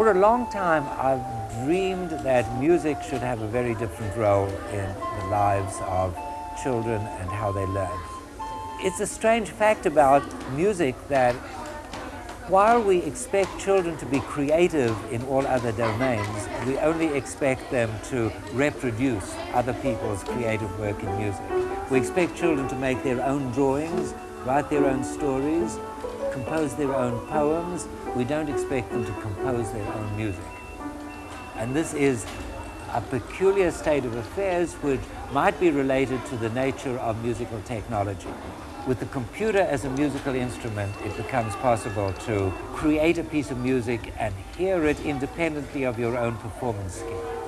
For a long time, I've dreamed that music should have a very different role in the lives of children and how they learn. It's a strange fact about music that while we expect children to be creative in all other domains, we only expect them to reproduce other people's creative work in music. We expect children to make their own drawings, write their own stories, compose their own poems. We don't expect them to compose their own music. And this is a peculiar state of affairs which might be related to the nature of musical technology. With the computer as a musical instrument, it becomes possible to create a piece of music and hear it independently of your own performance skill.